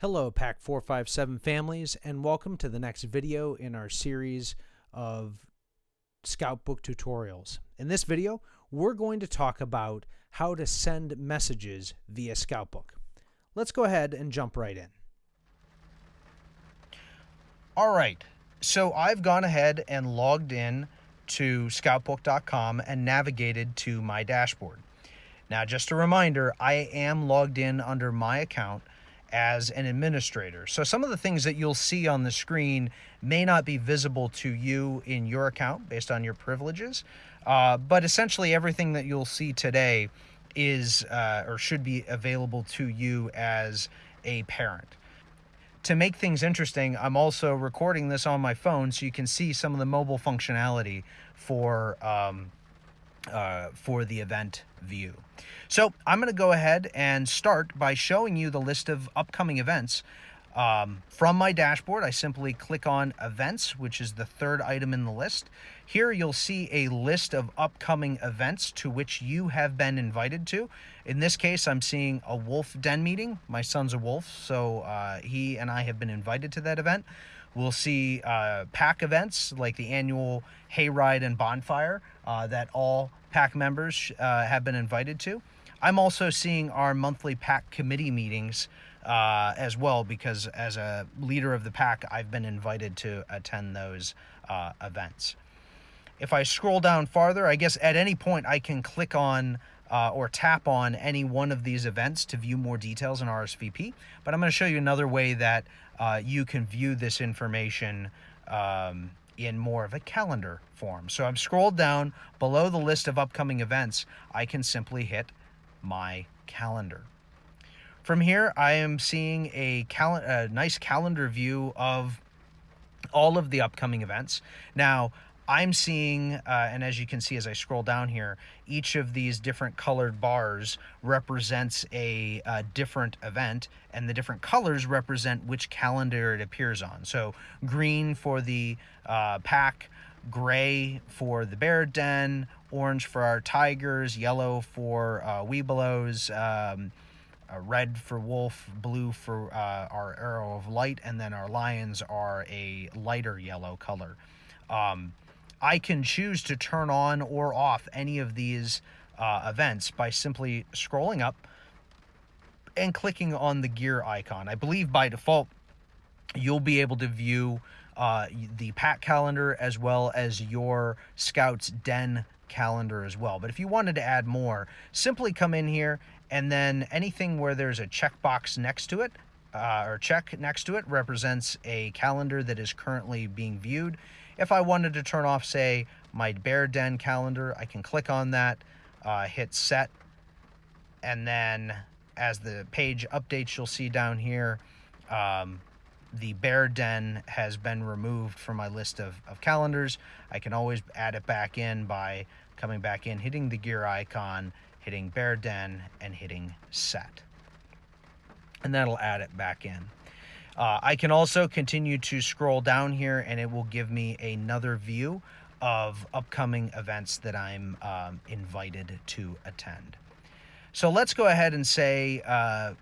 Hello, Pack 457 families, and welcome to the next video in our series of Scoutbook tutorials. In this video, we're going to talk about how to send messages via Scoutbook. Let's go ahead and jump right in. All right, so I've gone ahead and logged in to scoutbook.com and navigated to my dashboard. Now, just a reminder, I am logged in under my account as an administrator. So some of the things that you'll see on the screen may not be visible to you in your account based on your privileges, uh, but essentially everything that you'll see today is uh, or should be available to you as a parent. To make things interesting, I'm also recording this on my phone so you can see some of the mobile functionality for um, uh, for the event view. So I'm going to go ahead and start by showing you the list of upcoming events. Um, from my dashboard, I simply click on events, which is the third item in the list. Here you'll see a list of upcoming events to which you have been invited to. In this case, I'm seeing a wolf den meeting. My son's a wolf, so uh, he and I have been invited to that event. We'll see uh, pack events like the annual hayride and bonfire uh, that all pack members uh, have been invited to. I'm also seeing our monthly pack committee meetings uh, as well because as a leader of the pack, I've been invited to attend those uh, events. If I scroll down farther, I guess at any point I can click on uh, or tap on any one of these events to view more details in RSVP. But I'm going to show you another way that uh, you can view this information um, in more of a calendar form. So I'm scrolled down below the list of upcoming events. I can simply hit my calendar. From here, I am seeing a, cal a nice calendar view of all of the upcoming events. Now, I'm seeing, uh, and as you can see as I scroll down here, each of these different colored bars represents a, different event, and the different colors represent which calendar it appears on. So green for the uh, pack, gray for the bear den, orange for our tigers, yellow for uh, Webelos, um, uh, red for wolf, blue for uh, our arrow of light, and then our lions are a lighter yellow color. Um, I can choose to turn on or off any of these uh, events by simply scrolling up and clicking on the gear icon. I believe by default, you'll be able to view uh, the pack calendar as well as your Scouts Den calendar as well. But if you wanted to add more, simply come in here and then anything where there's a checkbox next to it uh, or check next to it represents a calendar that is currently being viewed. If I wanted to turn off, say, my Bear Den calendar, I can click on that, uh, hit set, and then as the page updates, you'll see down here, um, the Bear Den has been removed from my list of, of calendars. I can always add it back in by coming back in, hitting the gear icon, hitting Bear Den, and hitting set. And that'll add it back in. Uh, I can also continue to scroll down here and it will give me another view of upcoming events that I'm um, invited to attend. So let's go ahead and say, uh,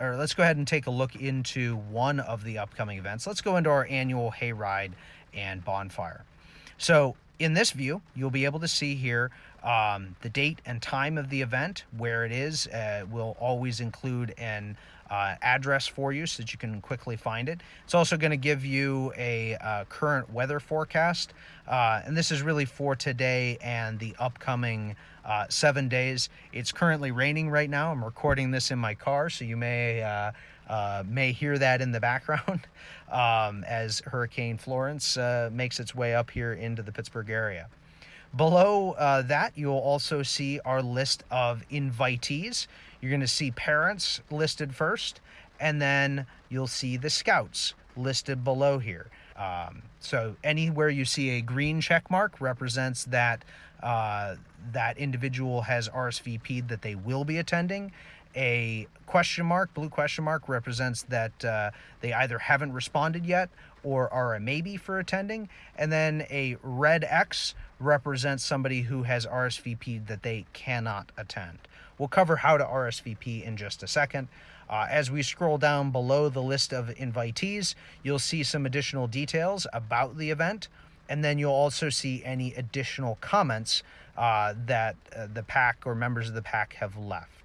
or let's go ahead and take a look into one of the upcoming events. Let's go into our annual hayride and bonfire. So in this view, you'll be able to see here um, the date and time of the event, where it is. Uh, will always include an uh, address for you so that you can quickly find it. It's also going to give you a uh, current weather forecast, uh, and this is really for today and the upcoming uh, seven days. It's currently raining right now. I'm recording this in my car, so you may uh, uh, may hear that in the background um, as Hurricane Florence makes its way up here into the Pittsburgh area. Below uh, that, you'll also see our list of invitees. You're going to see parents listed first, and then you'll see the scouts listed below here. Um, so anywhere you see a green check mark represents that uh, that individual has RSVP'd that they will be attending. A question mark, blue question mark, represents that uh, they either haven't responded yet or are a maybe for attending. And then a red X represents somebody who has RSVP'd that they cannot attend. We'll cover how to RSVP in just a second. Uh, as we scroll down below the list of invitees, you'll see some additional details about the event, and then you'll also see any additional comments uh, that uh, the pack or members of the pack have left.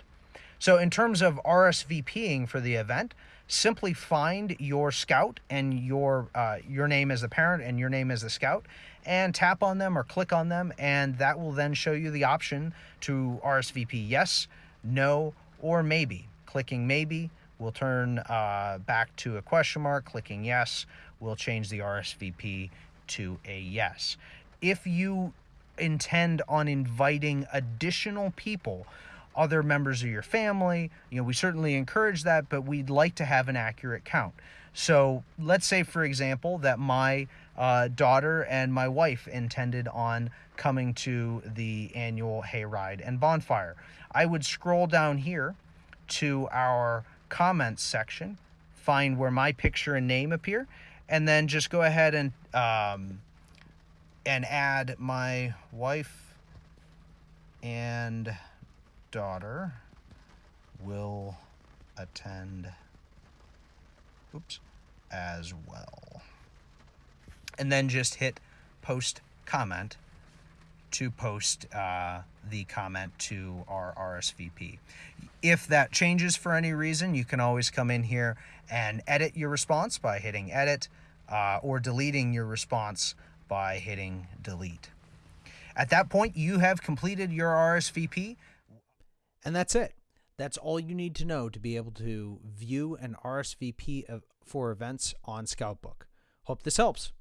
So, in terms of RSVPing for the event, simply find your scout and your uh, your name as the parent and your name as the scout, and tap on them or click on them, and that will then show you the option to RSVP yes, no, or maybe. Clicking maybe will turn uh, back to a question mark. Clicking yes will change the RSVP to a yes. If you intend on inviting additional people, other members of your family, you know, we certainly encourage that, but we'd like to have an accurate count. So let's say, for example, that my uh, daughter and my wife intended on coming to the annual hayride and bonfire. I would scroll down here to our comments section, find where my picture and name appear, and then just go ahead and um, and add my wife and daughter will attend oops as well and then just hit post comment to post uh, the comment to our RSVP. If that changes for any reason, you can always come in here and edit your response by hitting edit uh, or deleting your response by hitting delete. At that point, you have completed your RSVP. And that's it. That's all you need to know to be able to view an RSVP for events on Scoutbook. Hope this helps.